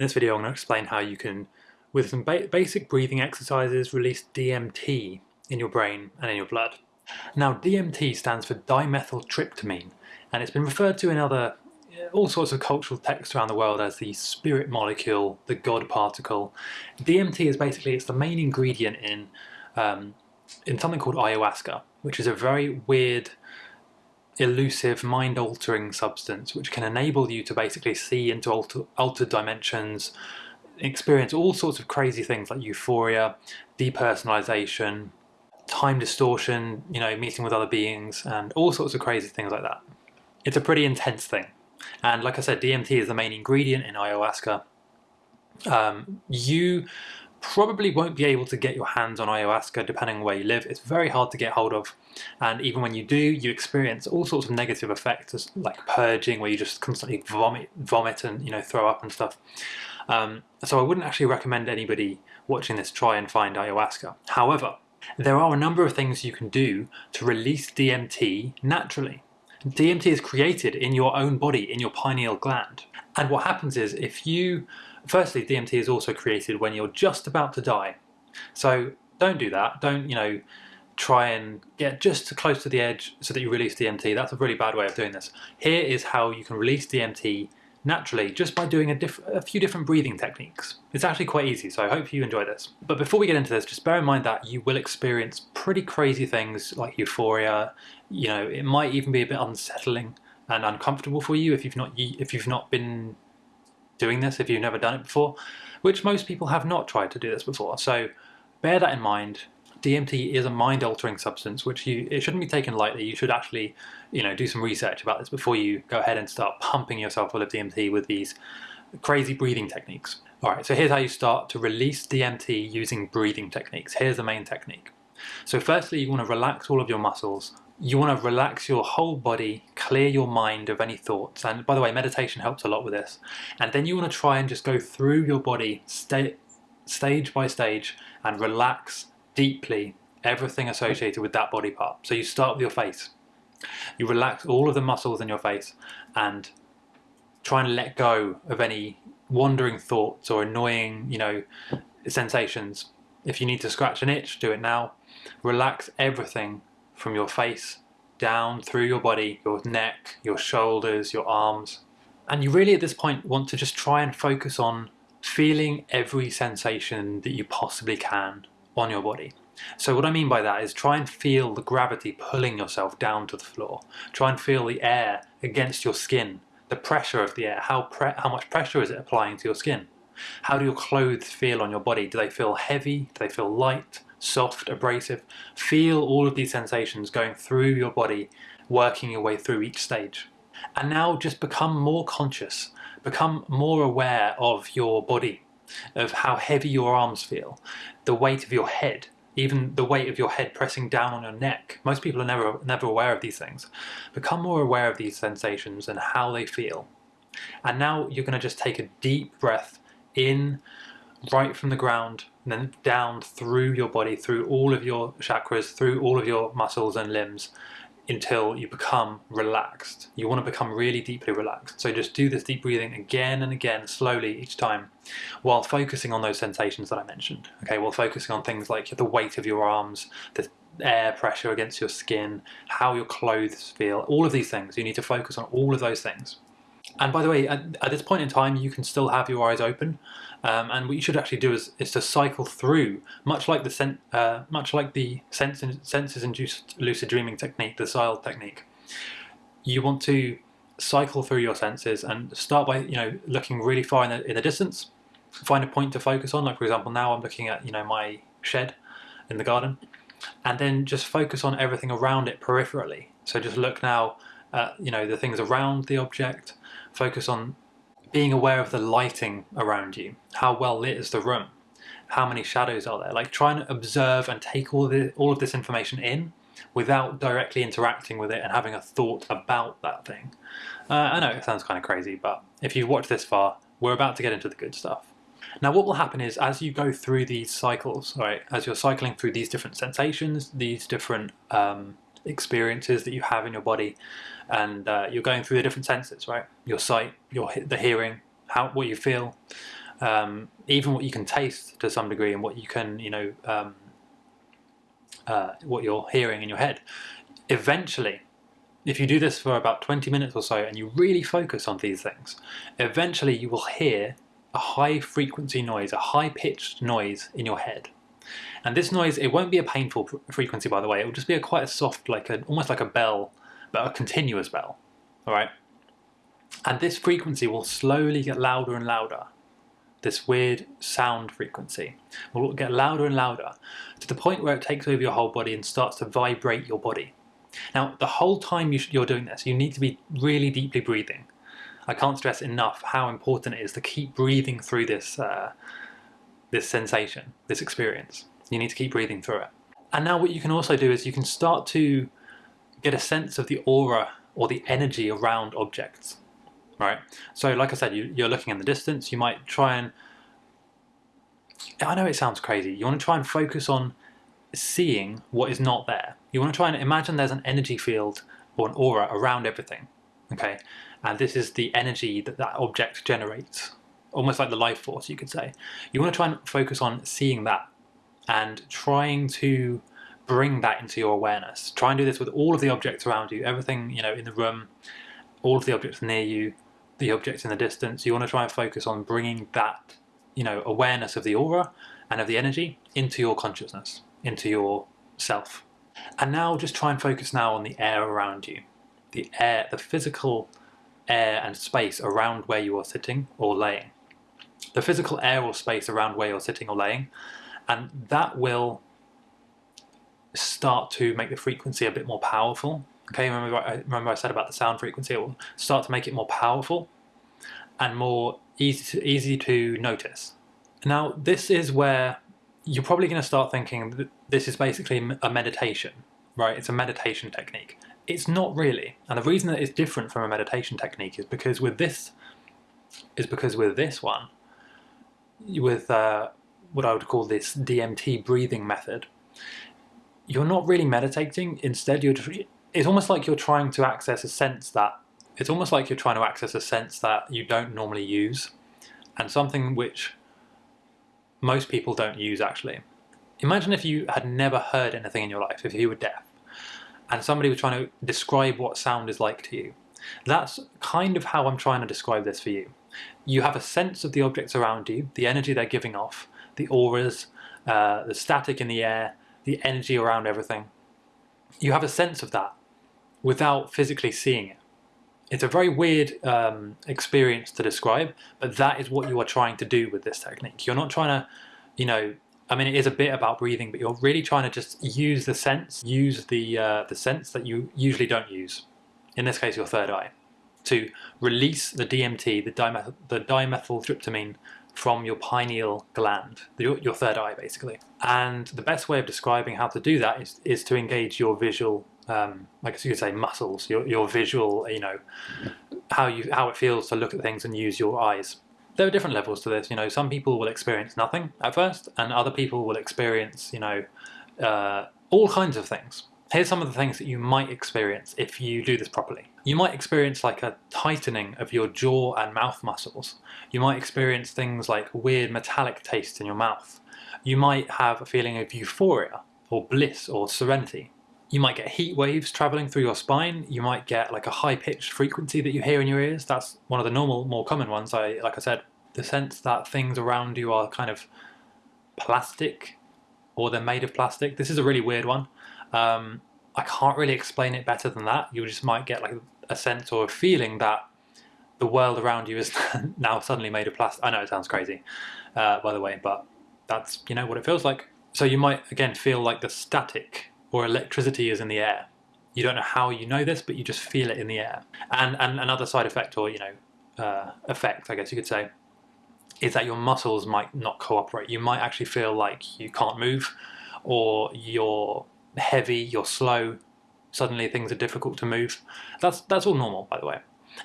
In this video I'm going to explain how you can, with some ba basic breathing exercises, release DMT in your brain and in your blood. Now DMT stands for dimethyltryptamine and it's been referred to in other all sorts of cultural texts around the world as the spirit molecule, the God particle. DMT is basically, it's the main ingredient in, um, in something called ayahuasca, which is a very weird elusive, mind-altering substance which can enable you to basically see into alter, altered dimensions, experience all sorts of crazy things like euphoria, depersonalization, time distortion, you know, meeting with other beings, and all sorts of crazy things like that. It's a pretty intense thing. And like I said, DMT is the main ingredient in ayahuasca. Um, you probably won't be able to get your hands on ayahuasca depending on where you live. It's very hard to get hold of and even when you do you experience all sorts of negative effects like purging where you just constantly vomit, vomit and you know throw up and stuff. Um, so I wouldn't actually recommend anybody watching this try and find ayahuasca. However, there are a number of things you can do to release DMT naturally. DMT is created in your own body, in your pineal gland. And what happens is if you Firstly, DMT is also created when you're just about to die. So don't do that. Don't, you know, try and get just close to the edge so that you release DMT. That's a really bad way of doing this. Here is how you can release DMT naturally just by doing a, a, few different breathing techniques. It's actually quite easy, so I hope you enjoy this. But before we get into this, just bear in mind that you will experience pretty crazy things like euphoria. You know, it might even be a bit unsettling and uncomfortable for you if you've not if you've not been doing this if you've never done it before, which most people have not tried to do this before. So bear that in mind. DMT is a mind-altering substance, which you it shouldn't be taken lightly. You should actually, you know, do some research about this before you go ahead and start pumping yourself full of DMT with these crazy breathing techniques. All right, so here's how you start to release DMT using breathing techniques. Here's the main technique. So firstly, you want to relax all of your muscles you want to relax your whole body, clear your mind of any thoughts. And by the way, meditation helps a lot with this. And then you want to try and just go through your body sta stage by stage and relax deeply everything associated with that body part. So you start with your face. You relax all of the muscles in your face and try and let go of any wandering thoughts or annoying, you know, sensations. If you need to scratch an itch, do it now. Relax everything from your face down through your body, your neck, your shoulders, your arms. And you really at this point want to just try and focus on feeling every sensation that you possibly can on your body. So what I mean by that is try and feel the gravity pulling yourself down to the floor. Try and feel the air against your skin, the pressure of the air, how, how much pressure is it applying to your skin? How do your clothes feel on your body? Do they feel heavy? Do they feel light? soft, abrasive. Feel all of these sensations going through your body, working your way through each stage. And now just become more conscious, become more aware of your body, of how heavy your arms feel, the weight of your head, even the weight of your head pressing down on your neck. Most people are never, never aware of these things. Become more aware of these sensations and how they feel. And now you're going to just take a deep breath in right from the ground and then down through your body, through all of your chakras, through all of your muscles and limbs until you become relaxed. You want to become really deeply relaxed. So just do this deep breathing again and again, slowly each time, while focusing on those sensations that I mentioned. Okay, while focusing on things like the weight of your arms, the air pressure against your skin, how your clothes feel, all of these things. You need to focus on all of those things. And by the way, at, at, this point in time, you can still have your eyes open. Um, and what you should actually do is, is to cycle through, much like the sen uh, much like the senses-induced lucid dreaming technique, the SILE technique. You want to cycle through your senses and start by you know looking really far in the, in the distance. Find a point to focus on. Like for example, now I'm looking at you know my shed in the garden, and then just focus on everything around it peripherally. So just look now at you know the things around the object Focus on being aware of the lighting around you. How well lit is the room? How many shadows are there? Like try and observe and take all, the, all of this information in without directly interacting with it and having a thought about that thing. Uh, I know it sounds kind of crazy, but if you've watched this far, we're about to get into the good stuff. Now what will happen is as you go through these cycles, right, as you're cycling through these different sensations, these different um, experiences that you have in your body and uh, you're going through the different senses right your sight your the hearing how what you feel um, even what you can taste to some degree, and what you can, you know, um, uh, what you're hearing in your head. Eventually, if you do this for about 20 minutes or so and you really focus on these things, eventually you will hear a high frequency noise, a high pitched noise in your head. And this noise, it won't be a painful frequency by the way, it will just be a quite a soft, like a, almost like a bell, but a continuous bell, all right? And this frequency will slowly get louder and louder. This weird sound frequency will get louder and louder to the point where it takes over your whole body and starts to vibrate your body. Now, the whole time you're doing this, you need to be really deeply breathing. I can't stress enough how important it is to keep breathing through this, uh, this sensation, this experience. You need to keep breathing through it. And now what you can also do is you can start to get a sense of the aura or the energy around objects, right? So like I said, you, you're looking in the distance, you might try and, I know it sounds crazy, you want to try and focus on seeing what is not there. You want to try and imagine there's an energy field or an aura around everything, okay? And this is the energy that that object generates, almost like the life force, you could say. You want to try and focus on seeing that and trying to bring that into your awareness. Try and do this with all of the objects around you, everything, you know, in the room, all of the objects near you, the objects in the distance. You want to try and focus on bringing that, you know, awareness of the aura and of the energy into your consciousness into your self. And now just try and focus now on the air around you. The air, the physical air and space around where you are sitting or laying. The physical air or space around where you're sitting or laying. And that will start to make the frequency a bit more powerful. Okay, remember I, remember I said about the sound frequency, it will start to make it more powerful and more easy to, easy to notice. Now this is where you're probably going to start thinking this is basically a meditation, right? It's a meditation technique. It's not really. And the reason that it's different from a meditation technique is because with this, is because with this one, with uh, what I would call this DMT breathing method, you're not really meditating. Instead, you're it's almost like you're trying to access a sense that, it's almost like you're trying to access a sense that you don't normally use and something which most people don't use actually. Imagine if you had never heard anything in your life, if you were deaf, and somebody was trying to describe what sound is like to you. That's kind of how I'm trying to describe this for you. You have a sense of the objects around you, the energy they're giving off, the auras, uh, the static in the air, the energy around everything. You have a sense of that without physically seeing it. It's a very weird um, experience to describe, but that is what you are trying to do with this technique. You're not trying to, you know, I mean, it is a bit about breathing, but you're really trying to just use the sense, use the uh, the sense that you usually don't use. In this case, your third eye, to release the DMT, the, dimethyl, the dimethyltryptamine, from your pineal gland, your, your third eye, basically. And the best way of describing how to do that is, is to engage your visual um, I guess you could say muscles, your, your visual, you know, how you how it feels to look at things and use your eyes. There are different levels to this, you know, some people will experience nothing at first and other people will experience, you know, uh, all kinds of things. Here's some of the things that you might experience if you do this properly. You might experience like a tightening of your jaw and mouth muscles. You might experience things like weird metallic taste in your mouth. You might have a feeling of euphoria or bliss or serenity. You might get heat waves traveling through your spine. You might get like a high pitched frequency that you hear in your ears. That's one of the normal, more common ones. I, like I said, the sense that things around you are kind of plastic or they're made of plastic. This is a really weird one. Um, I can't really explain it better than that. You just might get like a sense or a feeling that the world around you is now suddenly made of plastic. I know it sounds crazy, uh, by the way, but that's you know what it feels like. So you might again feel like the static or electricity is in the air. You don't know how you know this, but you just feel it in the air. And, and another side effect, or you know, uh, effect, I guess you could say, is that your muscles might not cooperate. You might actually feel like you can't move, or you're heavy, you're slow. Suddenly things are difficult to move. That's that's all normal, by the way.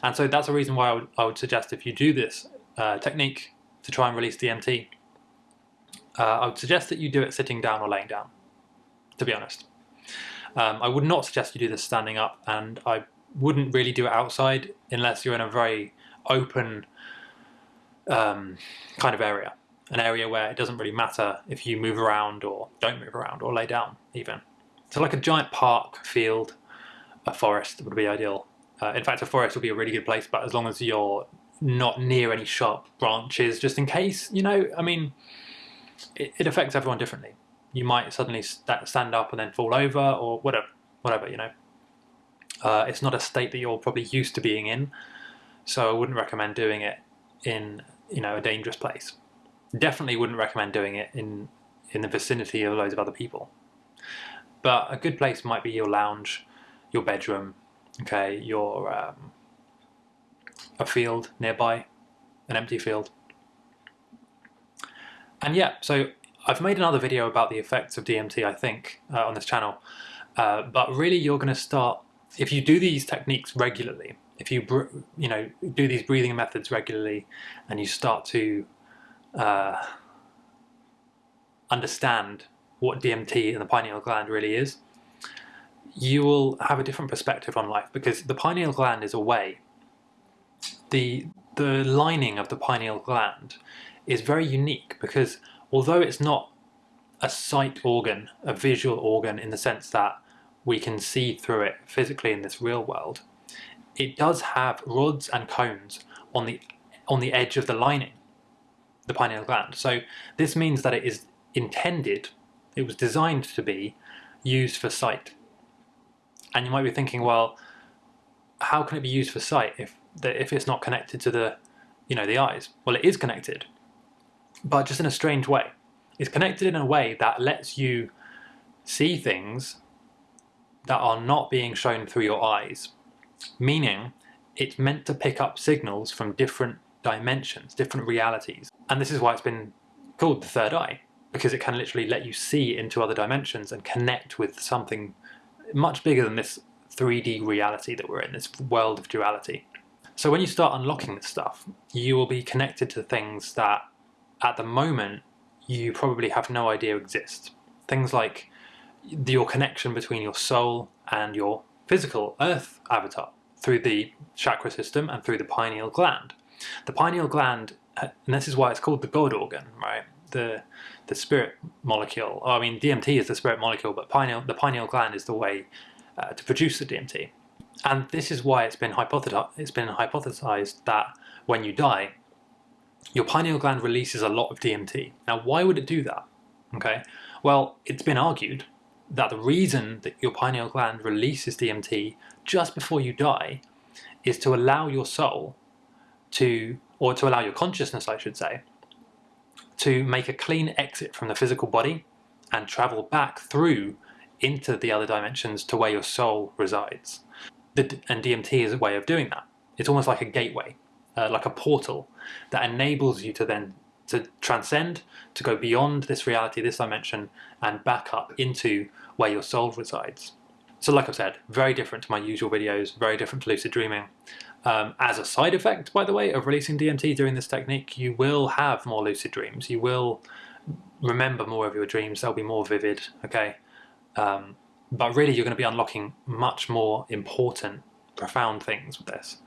And so that's a reason why I would, I would suggest if you do this uh, technique to try and release DMT, uh, I would suggest that you do it sitting down or laying down, to be honest. Um, I would not suggest you do this standing up and I wouldn't really do it outside unless you're in a very open um, kind of area, an area where it doesn't really matter if you move around or don't move around or lay down even. So like a giant park, field, a forest would be ideal. Uh, in fact, a forest would be a really good place, but as long as you're not near any sharp branches, just in case, you know, I mean, it, it affects everyone differently. You might suddenly st stand up and then fall over or whatever, whatever, you know. Uh, it's not a state that you're probably used to being in, so I wouldn't recommend doing it in, you know, a dangerous place. Definitely wouldn't recommend doing it in, in the vicinity of loads of other people. But a good place might be your lounge, your bedroom, okay, your um, a field nearby, an empty field. And yeah, so I've made another video about the effects of DMT, I think, uh, on this channel. Uh, but really, you're going to start if you do these techniques regularly. If you you know do these breathing methods regularly, and you start to uh, understand what DMT and the pineal gland really is, you will have a different perspective on life because the pineal gland is a way. The, the lining of the pineal gland is very unique because although it's not a sight organ, a visual organ in the sense that we can see through it physically in this real world, it does have rods and cones on the on the edge of the lining, the pineal gland. So this means that it is intended it was designed to be used for sight. And you might be thinking, well, how can it be used for sight if if it's not connected to the, you know, the eyes? Well, it is connected, but just in a strange way. It's connected in a way that lets you see things that are not being shown through your eyes, meaning it's meant to pick up signals from different dimensions, different realities. And this is why it's been called the third eye because it can literally let you see into other dimensions and connect with something much bigger than this 3D reality that we're in, this world of duality. So when you start unlocking this stuff, you will be connected to things that at the moment you probably have no idea exist. Things like your connection between your soul and your physical earth avatar through the chakra system and through the pineal gland. The pineal gland, and this is why it's called the God organ, right? the the spirit molecule. Oh, I mean, DMT is the spirit molecule, but pineal the pineal gland is the way uh, to produce the DMT. And this is why it's been. It's been hypothesized that when you die, your pineal gland releases a lot of DMT. Now, why would it do that? Okay, well, it's been argued that the reason that your pineal gland releases DMT just before you die is to allow your soul to, or to allow your consciousness, I should say, to make a clean exit from the physical body and travel back through into the other dimensions to where your soul resides. The, and DMT is a way of doing that. It's almost like a gateway, uh, like a portal that enables you to then to transcend, to go beyond this reality, this dimension, and back up into where your soul resides. So like I've said, very different to my usual videos, very different to lucid dreaming. Um, as a side effect, by the way, of releasing DMT during this technique, you will have more lucid dreams. You will remember more of your dreams. They'll be more vivid, okay? Um, but really, you're going to be unlocking much more important, profound things with this.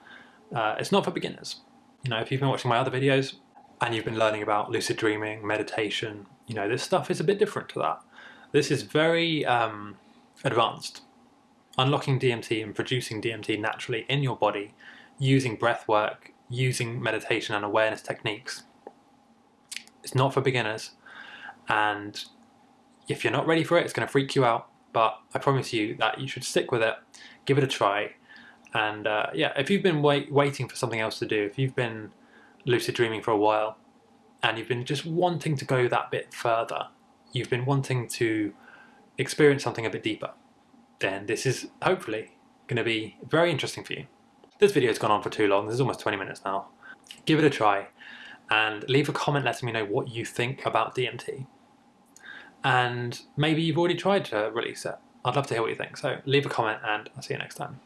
Uh, it's not for beginners. You know, if you've been watching my other videos and you've been learning about lucid dreaming, meditation, you know, this stuff is a bit different to that. This is very um, advanced. Unlocking DMT and producing DMT naturally in your body using breath work, using meditation and awareness techniques. It's not for beginners and if you're not ready for it, it's going to freak you out, but I promise you that you should stick with it, give it a try, and uh, yeah, if you've been wait waiting for something else to do, if you've been lucid dreaming for a while, and you've been just wanting to go that bit further, you've been wanting to experience something a bit deeper, then this is hopefully going to be very interesting for you. This video's gone on for too long, this is almost 20 minutes now. Give it a try and leave a comment letting me know what you think about DMT. And maybe you've already tried to release it. I'd love to hear what you think, so leave a comment and I'll see you next time.